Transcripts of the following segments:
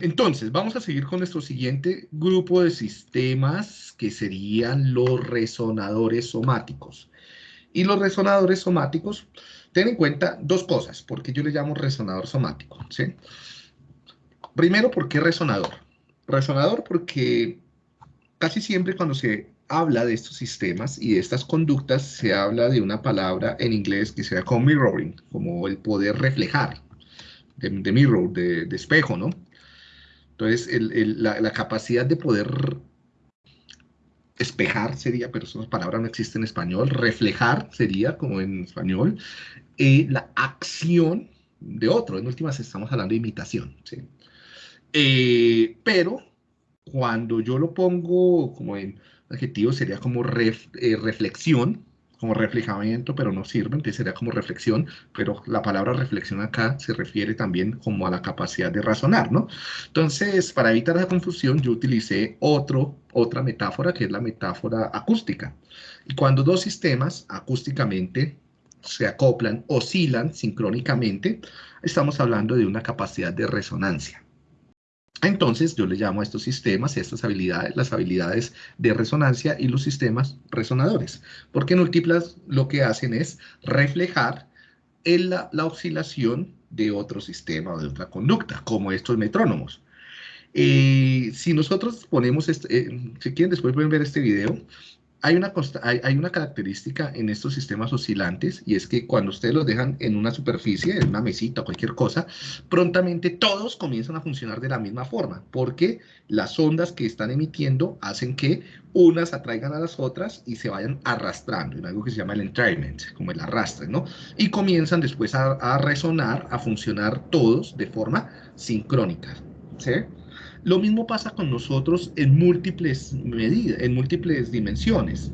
entonces vamos a seguir con nuestro siguiente grupo de sistemas que serían los resonadores somáticos. Y los resonadores somáticos, ten en cuenta dos cosas, porque yo le llamo resonador somático. ¿sí? Primero, ¿por qué resonador? Resonador porque casi siempre cuando se habla de estos sistemas y de estas conductas, se habla de una palabra en inglés que sea como mirroring, como el poder reflejar, de, mirror, de, espejo, ¿no? Entonces, la, capacidad de poder espejar sería, pero esa palabra no existe en español, reflejar sería como en español, eh, la acción de otro, en últimas estamos hablando de imitación, ¿sí? Eh, pero cuando yo lo pongo como en adjetivo sería como eh, reflexión, como reflejamiento, pero no sirve, entonces sería como reflexión, pero la palabra reflexión acá se refiere también como a la capacidad de razonar, ¿no? Entonces, para evitar esa confusión, yo utilicé otro, otra metáfora, que es la metáfora acústica. Y cuando dos sistemas acústicamente se acoplan, oscilan sincrónicamente, estamos hablando de una capacidad de resonancia. Entonces yo le llamo a estos sistemas, a estas habilidades, las habilidades de resonancia y los sistemas resonadores, porque en múltiplas lo que hacen es reflejar la, oscilación de otro sistema o de otra conducta, como estos metrónomos. Eh, si nosotros ponemos, este, eh, si quieren después pueden ver este video, hay una, hay, una característica en estos sistemas oscilantes y es que cuando ustedes los dejan en una superficie, en una mesita o cualquier cosa, prontamente todos comienzan a funcionar de la misma forma porque las ondas que están emitiendo hacen que unas atraigan a las otras y se vayan arrastrando, en algo que se llama el entrainment, como el arrastre, ¿no? Y comienzan después a, a resonar, a funcionar todos de forma sincrónica, ¿sí? Lo mismo pasa con nosotros en múltiples medidas, en múltiples dimensiones.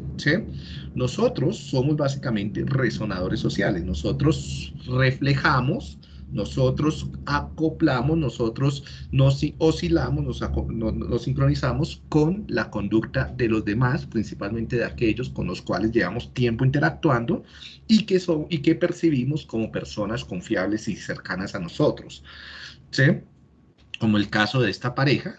Nosotros somos básicamente resonadores sociales. Nosotros reflejamos, nosotros acoplamos, nosotros nos oscilamos, nos, sincronizamos con la conducta de los demás, principalmente de aquellos con los cuales llevamos tiempo interactuando y que, son, y que percibimos como personas confiables y cercanas a nosotros. Como el caso de esta pareja,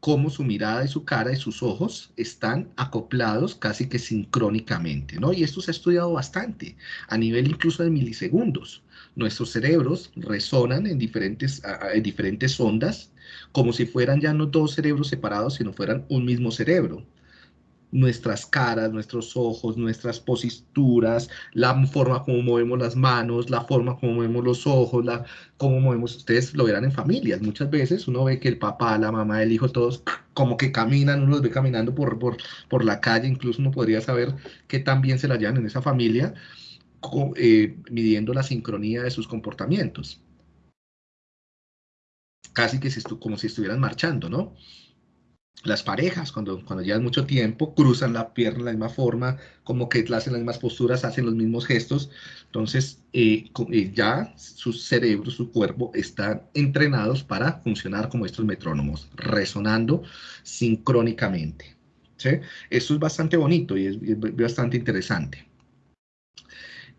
cómo su mirada y su cara y sus ojos están acoplados casi que sincrónicamente, ¿no? Y esto se ha estudiado bastante, a nivel incluso de milisegundos. Nuestros cerebros resonan en diferentes, en diferentes ondas, como si fueran ya no dos cerebros separados, sino fueran un mismo cerebro nuestras caras, nuestros ojos, nuestras posturas, la forma como movemos las manos, la forma como movemos los ojos, la, cómo movemos, ustedes lo verán en familias, muchas veces uno ve que el papá, la mamá, el hijo, todos como que caminan, uno los ve caminando por, por, por la calle, incluso uno podría saber qué tan bien se la llevan en esa familia, eh, midiendo la sincronía de sus comportamientos. Casi que si como si estuvieran marchando, ¿no? Las parejas, cuando, cuando llevan mucho tiempo, cruzan la pierna de la misma forma, como que hacen las mismas posturas, hacen los mismos gestos. Entonces, eh, eh, ya sus cerebros, su cuerpo, están entrenados para funcionar como estos metrónomos, resonando sincrónicamente. ¿sí? Eso es bastante bonito y es, bastante interesante.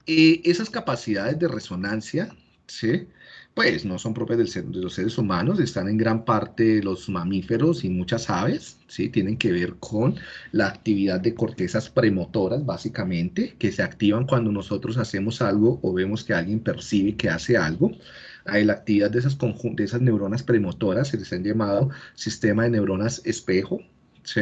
Eh, esas capacidades de resonancia, ¿sí? Pues no son propias de los seres humanos, están en gran parte los mamíferos y muchas aves, ¿sí? tienen que ver con la actividad de cortezas premotoras, básicamente, que se activan cuando nosotros hacemos algo o vemos que alguien percibe que hace algo. la actividad de esas, neuronas premotoras se les han llamado sistema de neuronas espejo, ¿sí?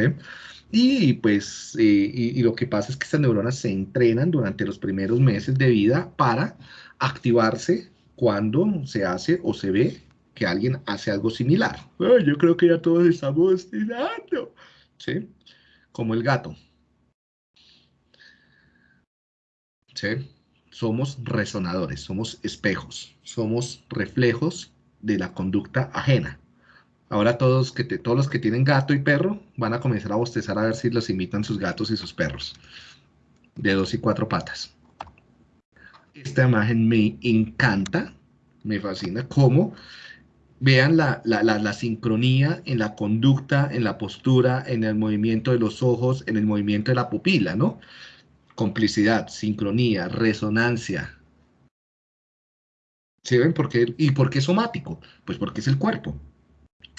Y pues, eh, y lo que pasa es que estas neuronas se entrenan durante los primeros meses de vida para activarse cuando se hace o se ve que alguien hace algo similar. yo creo que ya todos estamos estirando. ¿Sí? Como el gato. ¿Sí? Somos resonadores, somos espejos, somos reflejos de la conducta ajena. Ahora todos, que todos los que tienen gato y perro van a comenzar a bostezar a ver si los imitan sus gatos y sus perros. De dos y cuatro patas. Esta imagen me encanta, me fascina, cómo vean la, la, sincronía en la conducta, en la postura, en el movimiento de los ojos, en el movimiento de la pupila, ¿no? Complicidad, sincronía, resonancia. ¿Sí ven por qué? ¿Y por qué somático? Pues porque es el cuerpo.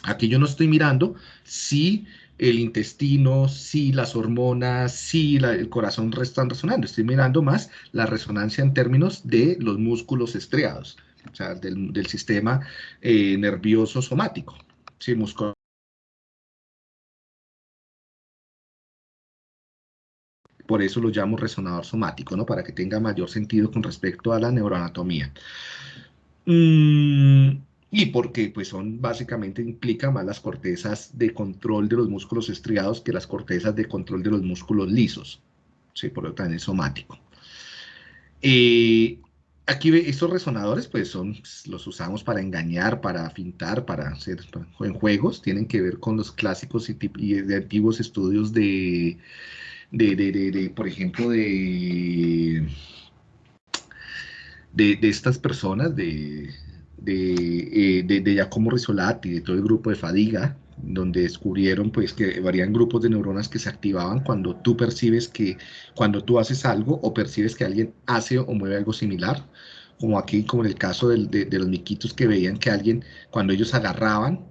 Aquí yo no estoy mirando si el intestino, si las hormonas, si el corazón están resonando. Estoy mirando más la resonancia en términos de los músculos estriados, o sea, del, sistema eh, nervioso somático. Sí, músculo Por eso lo llamo resonador somático, ¿no? Para que tenga mayor sentido con respecto a la neuroanatomía. Mm, y porque pues son básicamente implica más las cortezas de control de los músculos estriados que las cortezas de control de los músculos lisos, ¿sí? por lo tanto es somático. Eh, aquí estos resonadores pues son, los usamos para engañar, para fintar, para hacer en juegos, tienen que ver con los clásicos y, de antiguos estudios de, de, de, de por ejemplo, de, de, estas personas, de, de, de, de Giacomo Risolati, de todo el grupo de Fadiga, donde descubrieron pues que varían grupos de neuronas que se activaban cuando tú percibes que, cuando tú haces algo o percibes que alguien hace o mueve algo similar, como aquí, como en el caso de, de, los miquitos que veían que alguien, cuando ellos agarraban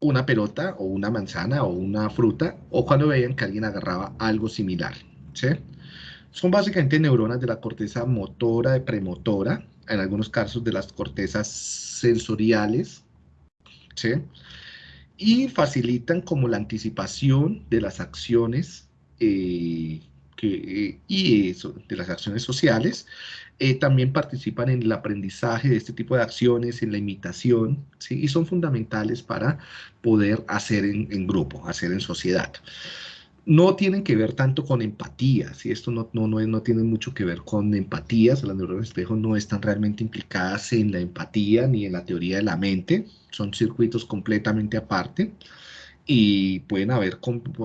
una pelota o una manzana o una fruta, o cuando veían que alguien agarraba algo similar, ¿sí? Son básicamente neuronas de la corteza motora, de premotora, en algunos casos de las cortezas sensoriales, ¿sí? Y facilitan como la anticipación de las acciones eh, que, y eso, de las acciones sociales. Eh, también participan en el aprendizaje de este tipo de acciones, en la imitación, ¿sí? y son fundamentales para poder hacer en, en grupo, hacer en sociedad no tienen que ver tanto con empatías, y esto no, no, no, no tiene mucho que ver con empatías, las neuronas espejo no están realmente implicadas en la empatía ni en la teoría de la mente, son circuitos completamente aparte, y pueden haber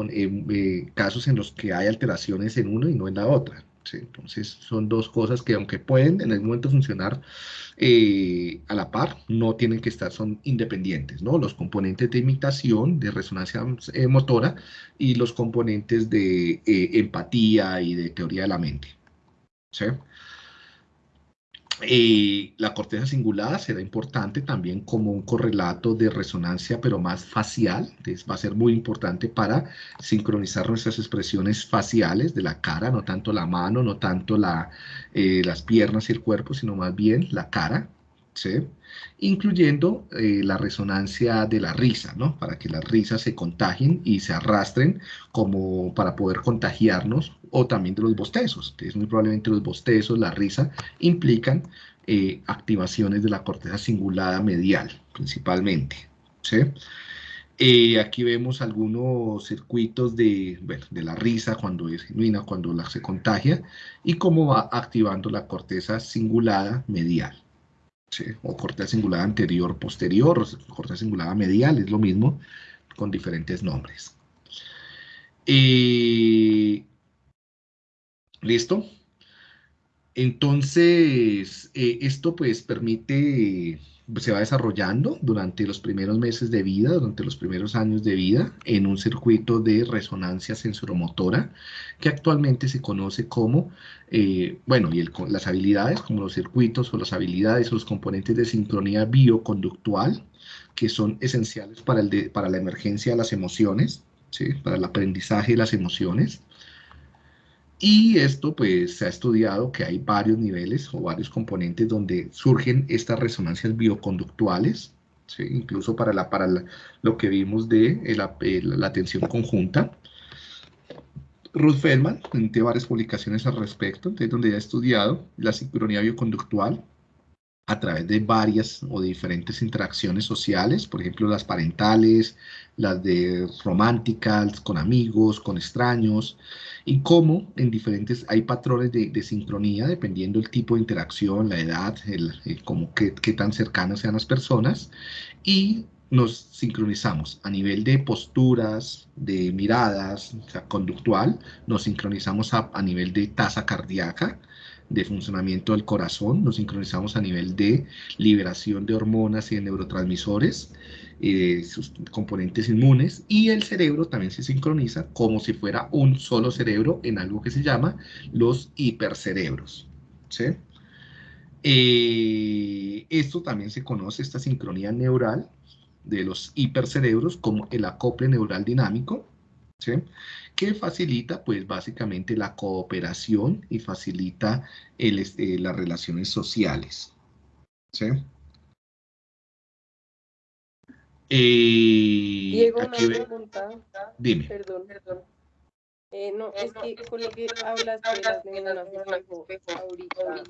eh, eh, casos en los que hay alteraciones en uno y no en la otra. Entonces son dos cosas que aunque pueden en el momento funcionar eh, a la par, no tienen que estar, son independientes, ¿no? Los componentes de imitación, de resonancia eh, motora y los componentes de eh, empatía y de teoría de la mente. ¿sí? La corteza cingulada será importante también como un correlato de resonancia, pero más facial. Entonces va a ser muy importante para sincronizar nuestras expresiones faciales de la cara, no tanto la mano, no tanto eh, las piernas y el cuerpo, sino más bien la cara, incluyendo eh, la resonancia de la risa, ¿no? para que las risas se contagien y se arrastren como para poder contagiarnos, o también de los bostezos. Entonces, muy probablemente los bostezos, la risa, implican eh, activaciones de la corteza cingulada medial, principalmente. Eh, aquí vemos algunos circuitos de, de la risa cuando es genuina, cuando se contagia, y cómo va activando la corteza cingulada medial o corteza cingulada anterior, posterior, corteza cingulada medial, es lo mismo, con diferentes nombres. ¿Listo? Entonces, eh, esto pues permite se va desarrollando durante los primeros meses de vida, durante los primeros años de vida, en un circuito de resonancia sensoromotora que actualmente se conoce como, eh, bueno, y las habilidades, como los circuitos o las habilidades o los componentes de sincronía bioconductual, que son esenciales para, el para la emergencia de las emociones, ¿sí? para el aprendizaje de las emociones. Y esto pues se ha estudiado que hay varios niveles o varios componentes donde surgen estas resonancias bioconductuales, incluso para, la, para lo que vimos de la, atención conjunta. Ruth Feldman tiene varias publicaciones al respecto, donde ha estudiado la sincronía bioconductual a través de varias o diferentes interacciones sociales, por ejemplo las parentales, las de románticas, con amigos, con extraños, y cómo en diferentes, hay patrones de, sincronía dependiendo del tipo de interacción, la edad, el, como qué, tan cercanas sean las personas, y nos sincronizamos. A nivel de posturas, de miradas, o sea, conductual, nos sincronizamos a, a nivel de tasa cardíaca, de funcionamiento del corazón, nos sincronizamos a nivel de liberación de hormonas y de neurotransmisores, y sus componentes inmunes, y el cerebro también se sincroniza como si fuera un solo cerebro en algo que se llama los hipercerebros. Eh, esto también se conoce, esta sincronía neural, de los hipercerebros como el acople neural dinámico, ¿sí? Que facilita pues básicamente la cooperación y facilita el, este, las relaciones sociales. ¿sí? Eh, Diego, una pregunta. Dime. Perdón, perdón. Eh, no, es que con lo que hablas de las neuronas espejo ahorita,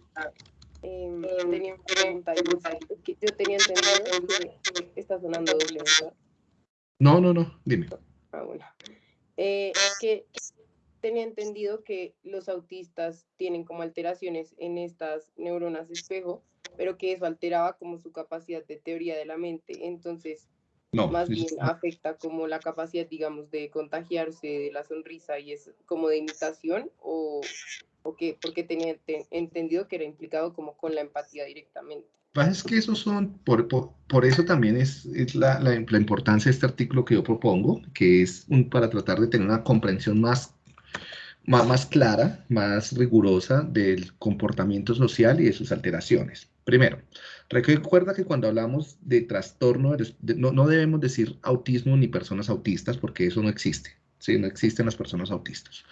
eh, tenía una pregunta. Que yo tenía entendido que está sonando doble, ¿verdad? No, no, no, dime. Ah, bueno. Eh, que tenía entendido que los autistas tienen como alteraciones en estas neuronas espejo, pero que eso alteraba como su capacidad de teoría de la mente. Entonces, más bien afecta como la capacidad, digamos, de contagiarse de la sonrisa y es como de imitación o, o que, porque tenía entendido que era implicado como con la empatía directamente. Es que esos son, por, por, eso también es, es la, la, la, importancia de este artículo que yo propongo, que es un, para tratar de tener una comprensión más, más, más clara, más rigurosa del comportamiento social y de sus alteraciones. Primero, recuerda que cuando hablamos de trastorno, no, debemos decir autismo ni personas autistas, porque eso no existe. ¿sí? No existen las personas autistas.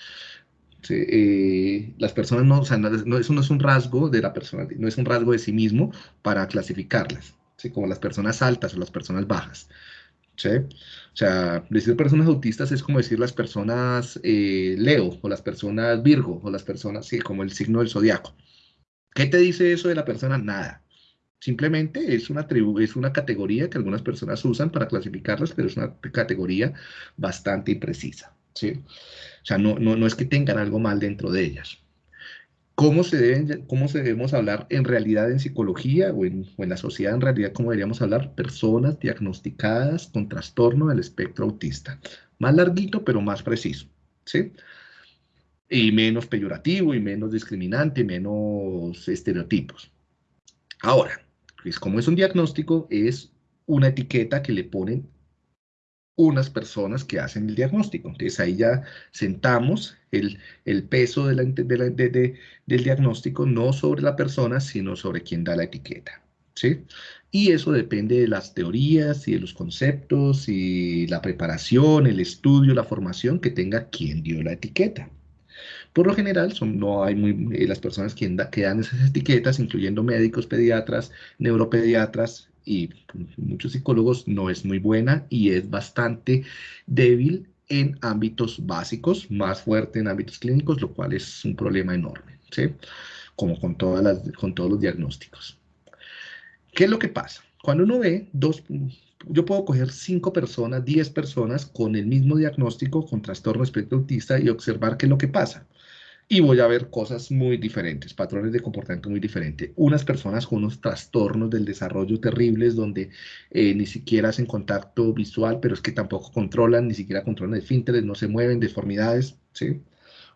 Eh, las personas no, o sea, no, eso no es un rasgo de la persona, no es un rasgo de sí mismo para clasificarlas, ¿sí? como las personas altas o las personas bajas. ¿sí? O sea, decir personas autistas es como decir las personas eh, Leo o las personas Virgo o las personas, sí, como el signo del zodiaco. ¿Qué te dice eso de la persona? Nada. Simplemente es una, tribu, es una categoría que algunas personas usan para clasificarlas, pero es una categoría bastante imprecisa. ¿sí? O sea, no, no, no es que tengan algo mal dentro de ellas. ¿Cómo se, deben, ¿Cómo debemos hablar en realidad en psicología o en, o en la sociedad en realidad? ¿Cómo deberíamos hablar? Personas diagnosticadas con trastorno del espectro autista. Más larguito, pero más preciso. ¿sí? y menos peyorativo y menos discriminante, menos estereotipos. Ahora, pues como es un diagnóstico, es una etiqueta que le ponen unas personas que hacen el diagnóstico. Entonces ahí ya sentamos el, el peso del diagnóstico no sobre la persona, sino sobre quien da la etiqueta. ¿sí? Y eso depende de las teorías y de los conceptos y la preparación, el estudio, la formación que tenga quien dio la etiqueta. Por lo general, son, no hay muy, eh, las personas que, dan esas etiquetas, incluyendo médicos, pediatras, neuropediatras y muchos psicólogos, no es muy buena y es bastante débil en ámbitos básicos, más fuerte en ámbitos clínicos, lo cual es un problema enorme, ¿sí? Como con, todas las, con todos los diagnósticos. ¿Qué es lo que pasa? Cuando uno ve dos, yo puedo coger cinco personas, diez personas con el mismo diagnóstico, con trastorno espectro autista y observar qué es lo que pasa. Y voy a ver cosas muy diferentes, patrones de comportamiento muy diferentes. Unas personas con unos trastornos del desarrollo terribles donde eh, ni siquiera hacen contacto visual, pero es que tampoco controlan, ni siquiera controlan esfínteres, no se mueven, deformidades, ¿sí?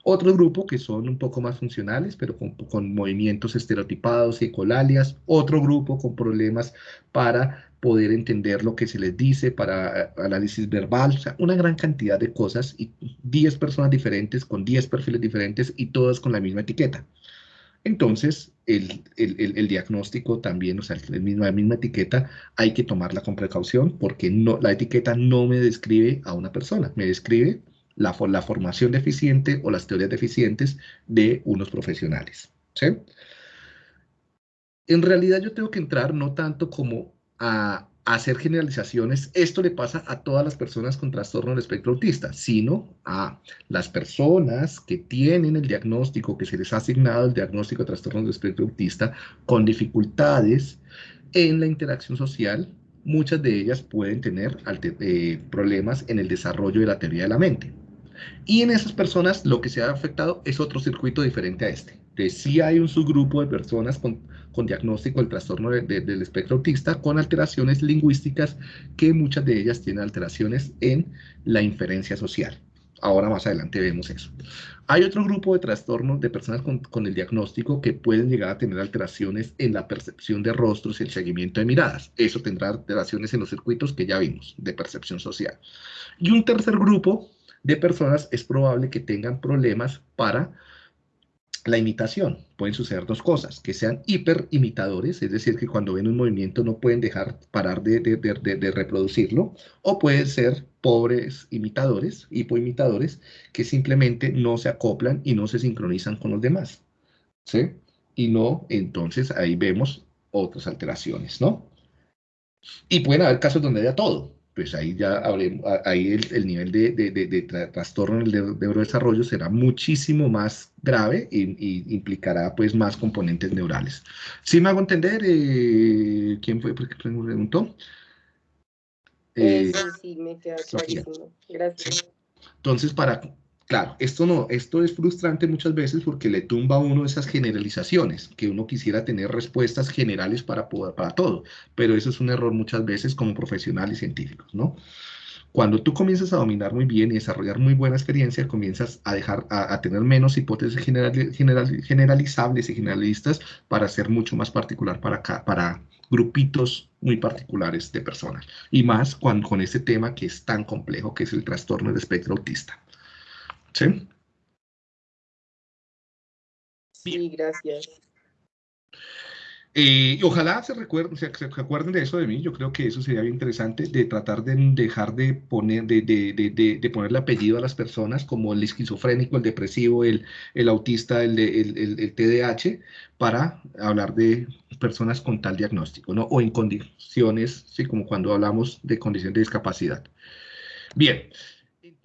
Otro grupo que son un poco más funcionales, pero con, con movimientos estereotipados ecolalias. Otro grupo con problemas para poder entender lo que se les dice para eh, análisis verbal, o sea, una gran cantidad de cosas y 10 personas diferentes con 10 perfiles diferentes y todas con la misma etiqueta. Entonces, el, el, el, diagnóstico también, o sea, la misma etiqueta, hay que tomarla con precaución porque no, la etiqueta no me describe a una persona, me describe la, la formación deficiente o las teorías deficientes de unos profesionales. ¿sí? En realidad yo tengo que entrar no tanto como a, hacer generalizaciones, esto le pasa a todas las personas con trastorno del espectro autista, sino a las personas que tienen el diagnóstico, que se les ha asignado el diagnóstico de trastorno del espectro autista con dificultades en la interacción social, muchas de ellas pueden tener eh, problemas en el desarrollo de la teoría de la mente. Y en esas personas lo que se ha afectado es otro circuito diferente a este. Entonces sí hay un subgrupo de personas con con diagnóstico del trastorno del espectro autista con alteraciones lingüísticas que muchas de ellas tienen alteraciones en la inferencia social. Ahora más adelante vemos eso. Hay otro grupo de trastornos de personas con, con, el diagnóstico que pueden llegar a tener alteraciones en la percepción de rostros y el seguimiento de miradas. Eso tendrá alteraciones en los circuitos que ya vimos de percepción social. Y un tercer grupo de personas es probable que tengan problemas para la imitación. Pueden suceder dos cosas, que sean hiperimitadores, es decir, que cuando ven un movimiento no pueden dejar parar de, de, reproducirlo, o pueden ser pobres imitadores, hipoimitadores, que simplemente no se acoplan y no se sincronizan con los demás. ¿Sí? Y no, entonces ahí vemos otras alteraciones, ¿no? Y pueden haber casos donde haya todo, pues ahí ya hablemos, ahí el, nivel de, de, de, trastorno en el neurodesarrollo será muchísimo más grave y, implicará pues más componentes neurales. ¿Sí me hago entender? Eh, ¿Quién fue? ¿Por qué preguntó? Eh, sí, sí, me queda clarísimo. Gracias. Entonces, para Claro, esto no, esto es frustrante muchas veces porque le tumba a uno esas generalizaciones, que uno quisiera tener respuestas generales para, para todo, pero eso es un error muchas veces como profesional y científicos, ¿no? Cuando tú comienzas a dominar muy bien y desarrollar muy buena experiencia, comienzas a dejar a, tener menos hipótesis general, generalizables y generalistas para ser mucho más particular para, para grupitos muy particulares de personas. Y más cuando, con ese tema que es tan complejo, que es el trastorno del espectro autista. ¿Sí? Sí, gracias. y ojalá se, recuerden, se, acuerden de eso de mí, yo creo que eso sería bien interesante, de tratar de dejar de poner, de, de, de, de ponerle apellido a las personas como el esquizofrénico, el depresivo, el, el autista, el, el, el, el TDAH, para hablar de personas con tal diagnóstico, ¿no? O en condiciones, sí, como cuando hablamos de condición de discapacidad. Bien,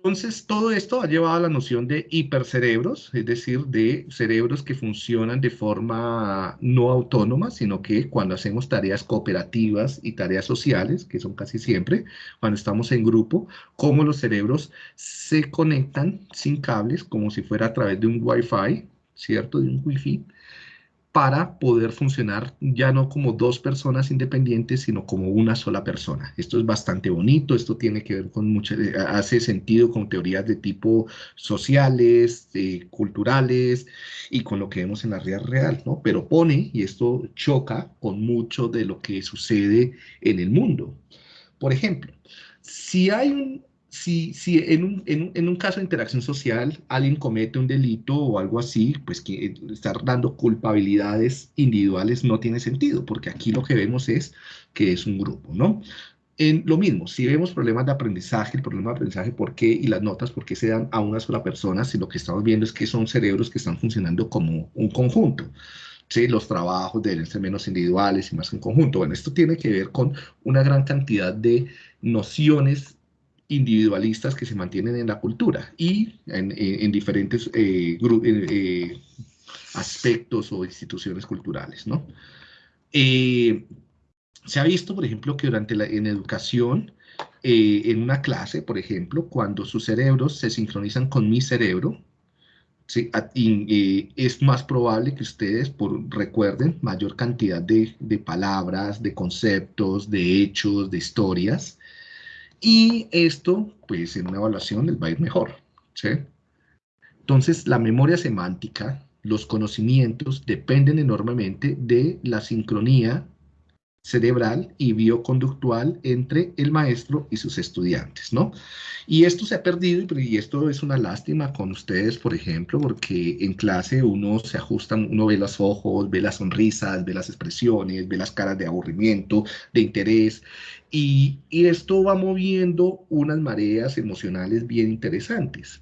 entonces, todo esto ha llevado a la noción de hipercerebros, es decir, de cerebros que funcionan de forma no autónoma, sino que cuando hacemos tareas cooperativas y tareas sociales, que son casi siempre, cuando estamos en grupo, cómo los cerebros se conectan sin cables, como si fuera a través de un Wi-Fi, ¿cierto? De un Wi-Fi, para poder funcionar ya no como dos personas independientes, sino como una sola persona. Esto es bastante bonito, esto tiene que ver con mucho, eh, hace sentido con teorías de tipo sociales, culturales y con lo que vemos en la realidad real, ¿no? Pero pone, y esto choca con mucho de lo que sucede en el mundo. Por ejemplo, si hay un, si, si en, un, en, en, un, caso de interacción social alguien comete un delito o algo así, pues que estar dando culpabilidades individuales no tiene sentido, porque aquí lo que vemos es que es un grupo, ¿no? En lo mismo, si vemos problemas de aprendizaje, el problema de aprendizaje, ¿por qué? Y las notas, ¿por qué se dan a una sola persona? Si lo que estamos viendo es que son cerebros que están funcionando como un conjunto. ¿sí? Los trabajos deben ser menos individuales y más en conjunto. Bueno, esto tiene que ver con una gran cantidad de nociones individualistas que se mantienen en la cultura y en, diferentes eh, eh, aspectos o instituciones culturales, ¿no? Eh, se ha visto, por ejemplo, que durante la en educación, en una clase, por ejemplo, cuando sus cerebros se sincronizan con mi cerebro, es más probable que ustedes recuerden mayor cantidad de, palabras, de conceptos, de hechos, de historias, y esto, pues en una evaluación les va a ir mejor, ¿sí? Entonces, la memoria semántica, los conocimientos dependen enormemente de la sincronía cerebral y bioconductual entre el maestro y sus estudiantes, ¿no? Y esto se ha perdido y esto es una lástima con ustedes, por ejemplo, porque en clase uno se ajusta, uno ve los ojos, ve las sonrisas, ve las expresiones, ve las caras de aburrimiento, de interés, y, esto va moviendo unas mareas emocionales bien interesantes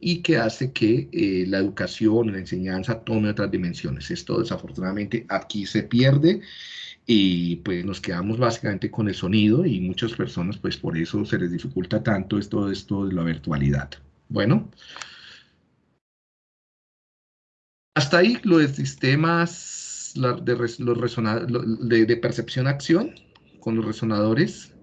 y que hace que eh, la educación, la enseñanza tome otras dimensiones. Esto desafortunadamente aquí se pierde y pues nos quedamos básicamente con el sonido y muchas personas pues por eso se les dificulta tanto esto, esto de la virtualidad. Bueno. Hasta ahí lo de sistemas de, los de, de percepción-acción con los resonadores.